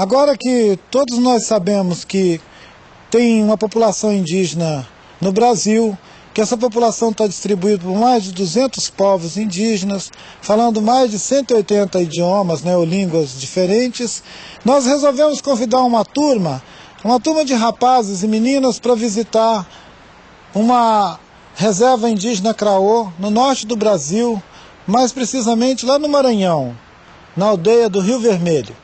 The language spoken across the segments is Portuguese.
Agora que todos nós sabemos que tem uma população indígena no Brasil, que essa população está distribuída por mais de 200 povos indígenas, falando mais de 180 idiomas né, ou línguas diferentes, nós resolvemos convidar uma turma, uma turma de rapazes e meninas para visitar uma reserva indígena Craô, no norte do Brasil, mais precisamente lá no Maranhão, na aldeia do Rio Vermelho.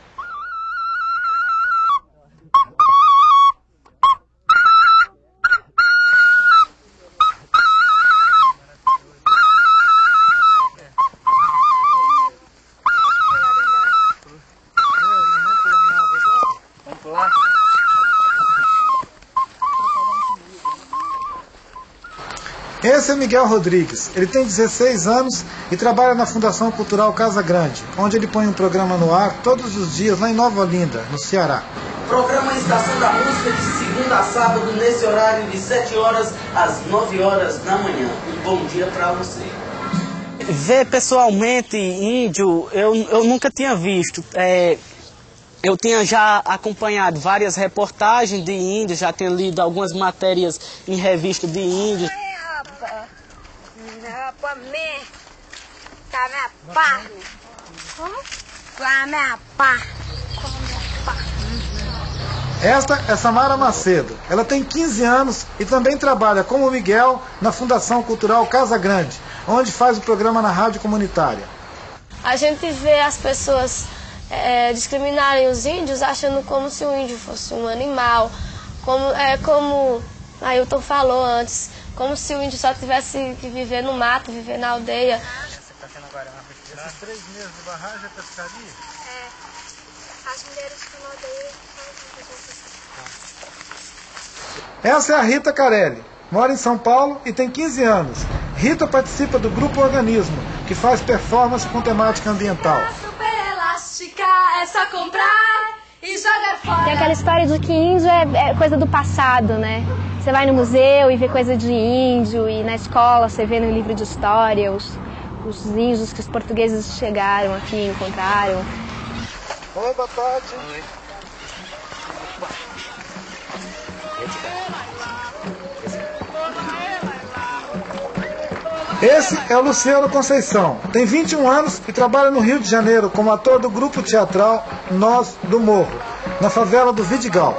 Esse é Miguel Rodrigues. Ele tem 16 anos e trabalha na Fundação Cultural Casa Grande, onde ele põe um programa no ar todos os dias lá em Nova Olinda, no Ceará. Programa Estação da Música de segunda a sábado, nesse horário de 7 horas às 9 horas da manhã. Um bom dia para você. Ver pessoalmente índio, eu, eu nunca tinha visto. É, eu tinha já acompanhado várias reportagens de índios, já tinha lido algumas matérias em revista de índios. Esta é Samara Macedo. Ela tem 15 anos e também trabalha como Miguel na Fundação Cultural Casa Grande, onde faz o programa na rádio comunitária. A gente vê as pessoas é, discriminarem os índios achando como se o índio fosse um animal, como, é, como Ailton falou antes, como se o índio só tivesse que viver no mato, viver na aldeia. Esses três meses de barragem é pescaria? É, as mulheres que na aldeia Essa é a Rita Carelli. Mora em São Paulo e tem 15 anos. Rita participa do Grupo Organismo, que faz performance com temática ambiental. Super elástica, é só comprar e jogar fora. Tem aquela história de que índio é, é coisa do passado, né? Você vai no museu e vê coisa de índio, e na escola você vê no livro de história os, os índios que os portugueses chegaram aqui e encontraram. Oi, boa tarde. Esse é o Luciano Conceição. Tem 21 anos e trabalha no Rio de Janeiro como ator do grupo teatral Nós do Morro, na favela do Vidigal.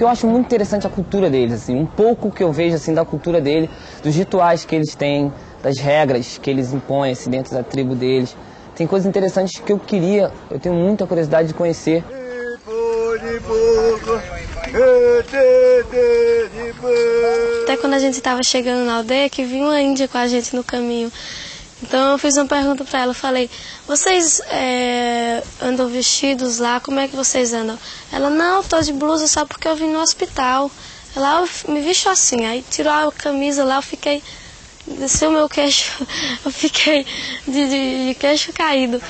Que eu acho muito interessante a cultura deles, assim, um pouco que eu vejo assim da cultura dele, dos rituais que eles têm, das regras que eles impõem assim, dentro da tribo deles. Tem coisas interessantes que eu queria, eu tenho muita curiosidade de conhecer. Até quando a gente estava chegando na aldeia, que vinha uma índia com a gente no caminho. Então eu fiz uma pergunta para ela, falei, vocês é, andam vestidos lá, como é que vocês andam? Ela, não, tô de blusa só porque eu vim no hospital. Ela, me visto assim, aí tirou a camisa lá, eu fiquei, desceu meu queixo, eu fiquei de, de, de queixo caído.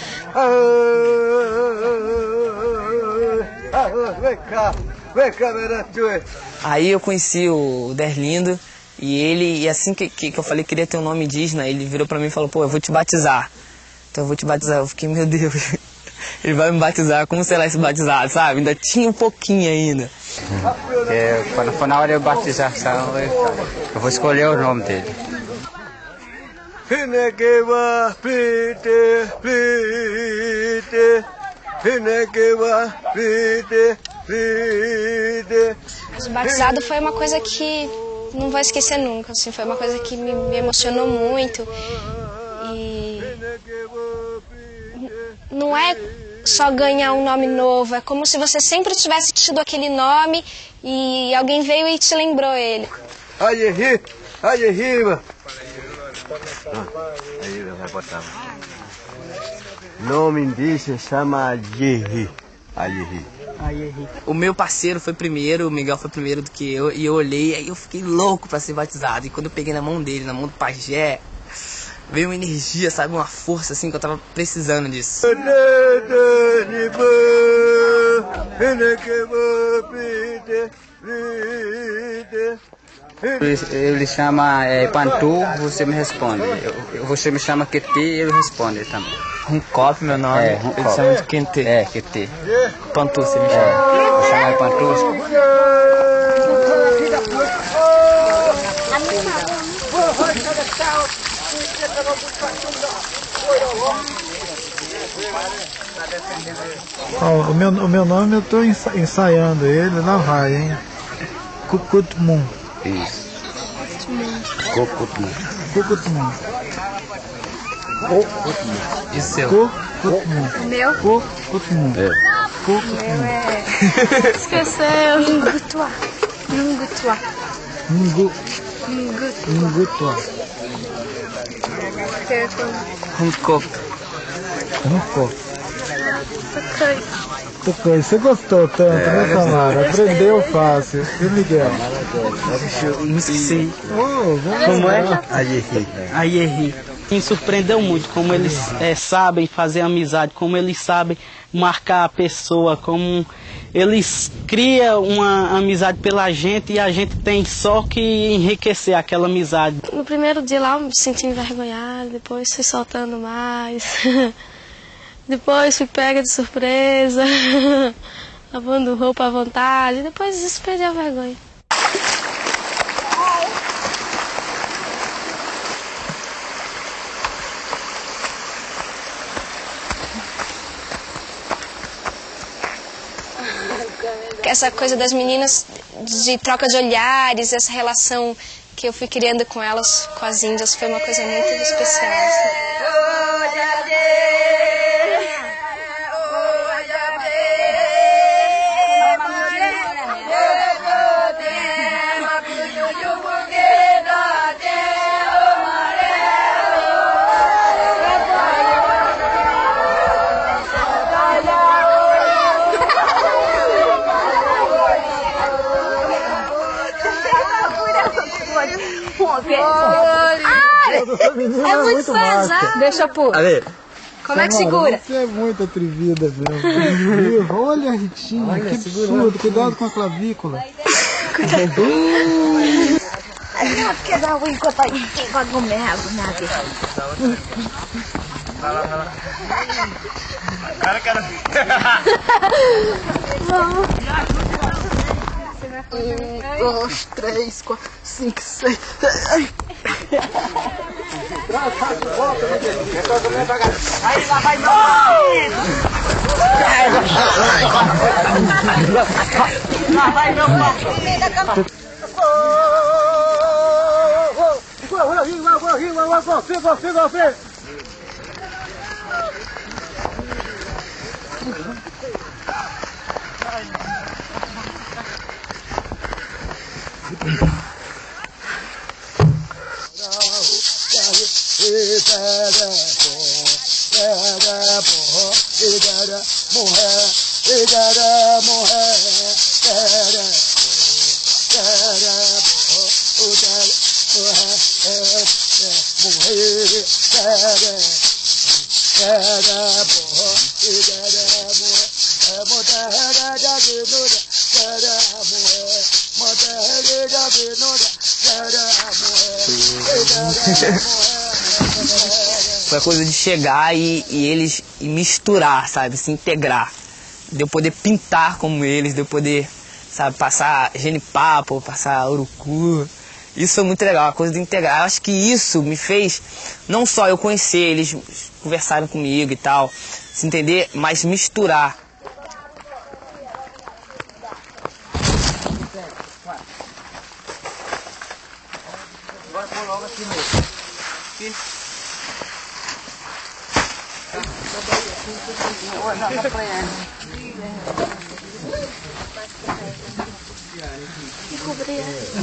Vem cá, vem cá, Aí eu conheci o Derlindo e ele, e assim que, que, que eu falei que queria ter um nome indígena, ele virou pra mim e falou, pô, eu vou te batizar. Então eu vou te batizar. Eu fiquei, meu Deus, ele vai me batizar, como será esse batizado, sabe? Ainda tinha um pouquinho ainda. É, quando for na hora de batização, eu, eu vou escolher o nome dele. O batizado foi uma coisa que não vou esquecer nunca, assim, foi uma coisa que me, me emocionou muito. E não é só ganhar um nome novo, é como se você sempre tivesse tido aquele nome e alguém veio e te lembrou ele. Aí, aí, rima. Aí vai botar. Nome indígena chama Yerri. Ayerri. O meu parceiro foi primeiro, o Miguel foi primeiro do que eu, e eu olhei, aí eu fiquei louco pra ser batizado. E quando eu peguei na mão dele, na mão do pajé, veio uma energia, sabe, uma força assim que eu tava precisando disso. Ele, ele chama é, Pantu, você me responde. Eu, você me chama Keti, ele responde também. Runcop, meu nome. É, Ele Runcop. chama de Quente. É, Keti. Pantu, você me chama. É, eu chamo de Pantu. Ó, o, meu, o meu nome eu estou ensaiando ele, lá vai, hein? Cucutmun. Кокутна. Кокутна. Кокутна. Исел. Кокутна. Meu? Кокутна. É. Кокутна. Esqueceu. Mungutua. Mungutua. Mungu. Mungutua. Mungutua. Hancock. Hancock. Hancock. Você gostou tanto, né, Samara? Aprendeu fácil. E Miguel? Não esqueci. Oh, vamos Como lá. é? Aí errei. Me surpreendeu muito como eles eh, sabem fazer amizade, como eles sabem marcar a pessoa, como eles criam uma amizade pela gente e a gente tem só que enriquecer aquela amizade. No primeiro dia lá eu me senti envergonhada, depois fui soltando mais. depois fui pega de surpresa, lavando roupa à vontade, depois isso perdi a vergonha. Essa coisa das meninas de troca de olhares, essa relação que eu fui criando com elas, com as índias, foi uma coisa muito especial. assim. Menina é muito massa. Deixa eu pôr. Ale, Como é que segura? Você é muito atrevida. Atrevida. Olha a Ritinha, que absurdo. Cuidado com a clavícula. Dois, três, quatro, cinco, seis. Foi a coisa de chegar e, e eles e misturar, sabe? Se integrar. De eu poder pintar como eles, de eu poder, sabe, passar genipapo, passar urucu. Isso foi muito legal, a coisa de integrar. Eu acho que isso me fez não só eu conhecer, eles conversaram comigo e tal, se entender, mas misturar.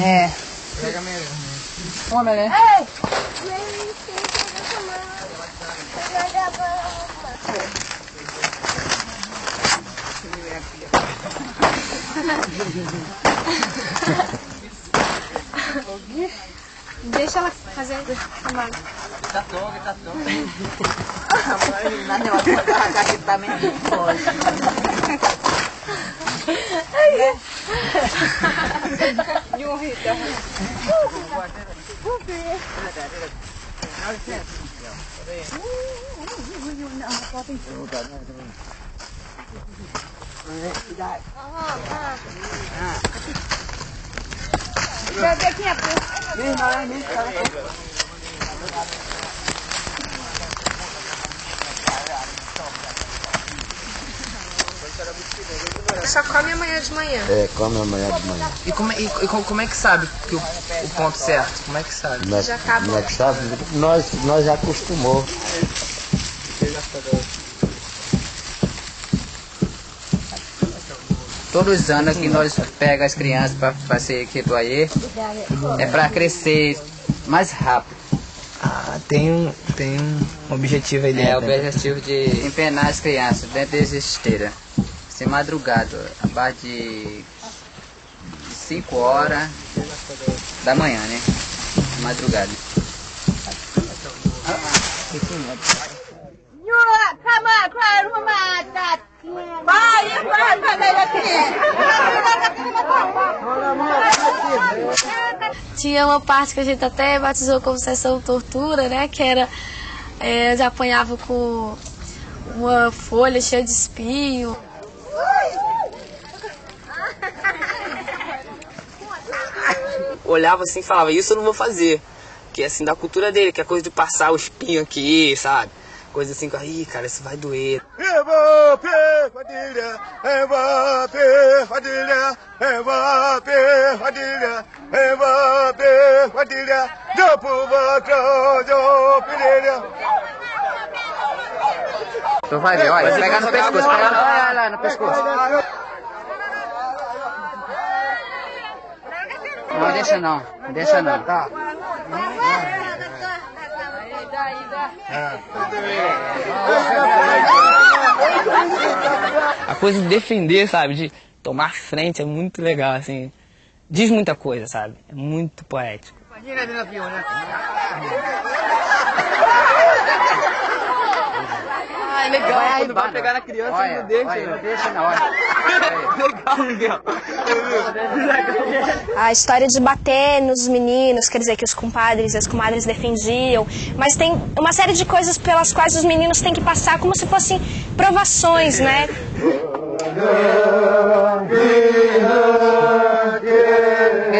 É. Homem, né? Deixa ela fazer a mala. Tá todo, tá todo. Não, não, aqui também pode. Só come amanhã de manhã. É, come amanhã de manhã. E como, é- e, e como, é que sabe que o, o ponto certo? Como é que sabe? Como é, Já como é que sabe? Nós, nós já acostumou. Todos os anos que nós pega as crianças para fazer Quetoaê, é para crescer mais rápido. Ah, tem um, tem um objetivo aí É o dentro. né? objetivo de empenar as crianças dentro das esteiras. Ser madrugado, abaixo de 5 horas da manhã, né? Madrugada. Tinha uma parte que a gente até batizou como sessão tortura, né? Que era. É, onde apanhava com uma folha cheia de espinho. Olhava assim e falava, isso eu não vou fazer. Que é assim, da cultura dele, que é coisa de passar o espinho aqui, sabe? Coisa assim, que, ih, cara, isso vai doer. Mbappé, Fadilha, Mbappé, Fadilha, Mbappé, Fadilha, Mbappé, Fadilha, do povo, do Pereira. Tu vai ver, olha, pegar no pescoço, pegar no, olha lá no pescoço. Não, deixa não, deixa não. A coisa de defender, sabe? De tomar frente é muito legal, assim. Diz muita coisa, sabe? É muito poético. Ah, legal, quando vai pegar na criança, olha, não deixa. Olha, não deixa não, olha. legal, legal. A história de bater nos meninos, quer dizer, que os compadres e as comadres defendiam, mas tem uma série de coisas pelas quais os meninos têm que passar como se fossem provações, né?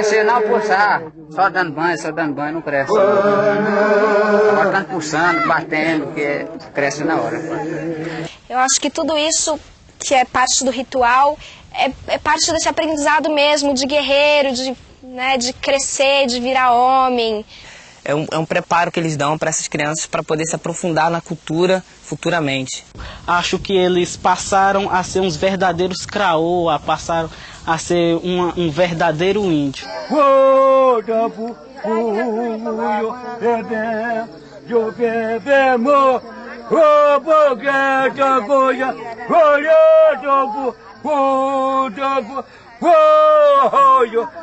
Se não puxar, só dando banho, só dando banho não cresce. Agora estando puxando, batendo, que cresce na hora. Eu acho que tudo isso que é parte do ritual é, é parte desse aprendizado mesmo de guerreiro, de, né, de crescer, de virar homem. É um, é um preparo que eles dão para essas crianças para poder se aprofundar na cultura futuramente. Acho que eles passaram a ser uns verdadeiros craoa, passaram a ser uma, um verdadeiro índio.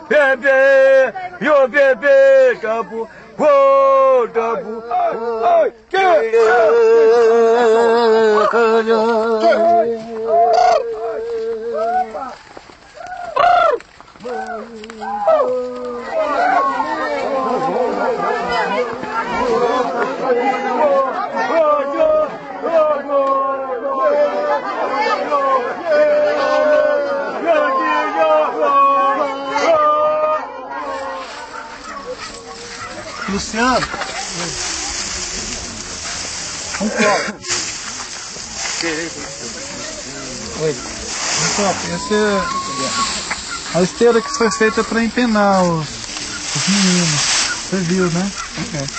Bebê, yo bebê, tabu, oh, tabu, ai, que Luciano, um copo. Oi. Um copo. Essa é a esteira que foi feita para empenar os, os meninos. Você viu, né?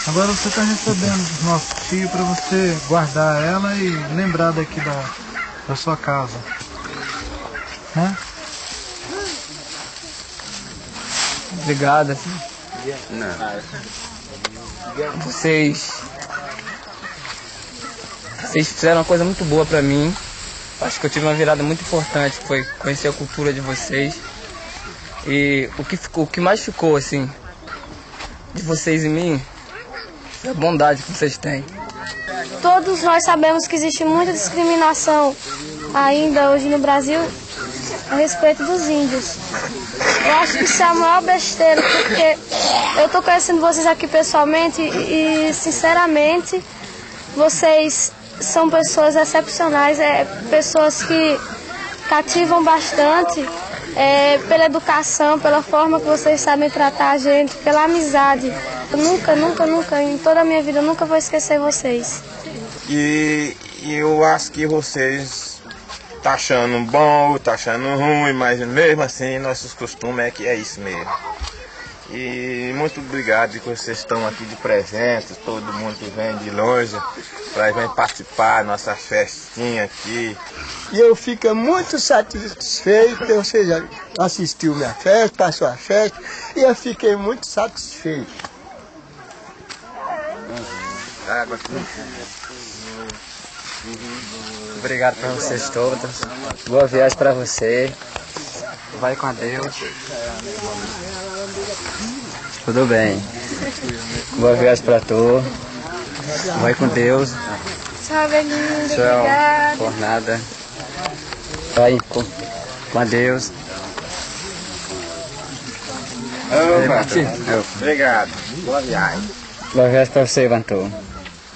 Agora você está recebendo dos nossos tios para você guardar ela e lembrar daqui da, da sua casa. Né? Obrigado. Vocês. Vocês fizeram uma coisa muito boa pra mim. Acho que eu tive uma virada muito importante, foi conhecer a cultura de vocês. E o que, ficou, o que mais ficou, assim, de vocês e mim, é a bondade que vocês têm. Todos nós sabemos que existe muita discriminação ainda hoje no Brasil a respeito dos índios. Eu acho que isso é a maior besteira, porque eu estou conhecendo vocês aqui pessoalmente e, sinceramente, vocês são pessoas excepcionais, é, pessoas que cativam bastante é, pela educação, pela forma que vocês sabem tratar a gente, pela amizade. Eu nunca, nunca, nunca, em toda a minha vida, eu nunca vou esquecer vocês. E, e eu acho que vocês tá achando bom, tá achando ruim, mas mesmo assim nossos costumes é que é isso mesmo. E muito obrigado que vocês estão aqui de presente, todo mundo que vem de longe para vir participar da nossa festinha aqui. E eu fico muito satisfeito, ou seja, assistiu minha festa, passou a festa, e eu fiquei muito satisfeito. Água Obrigado para vocês todos. Boa viagem para você. Vai com Deus. Tudo bem. Boa viagem para tu. Vai com Deus. Tchau, Belinda. Tchau. Por nada. Vai com, com Deus. Opa, Obrigado. Boa viagem. Boa viagem para você, Vantor.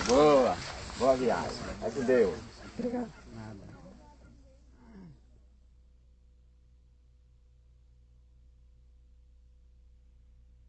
Boa. Boa viagem. Vai com Deus. Obrigado.